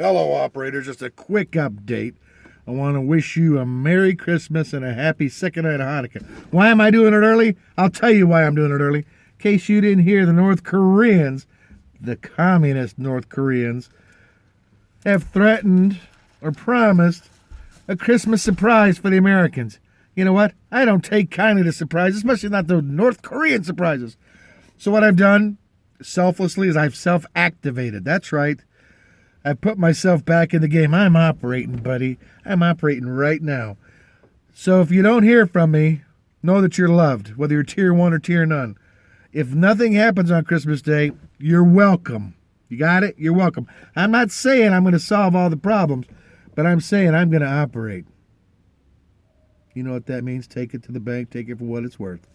Hello, operator. Just a quick update. I want to wish you a Merry Christmas and a happy second night of Hanukkah. Why am I doing it early? I'll tell you why I'm doing it early. In case you didn't hear, the North Koreans, the communist North Koreans, have threatened or promised a Christmas surprise for the Americans. You know what? I don't take kindly to surprises, especially not the North Korean surprises. So, what I've done selflessly is I've self activated. That's right. I put myself back in the game. I'm operating, buddy. I'm operating right now. So if you don't hear from me, know that you're loved, whether you're tier one or tier none. If nothing happens on Christmas Day, you're welcome. You got it? You're welcome. I'm not saying I'm going to solve all the problems, but I'm saying I'm going to operate. You know what that means? Take it to the bank, take it for what it's worth.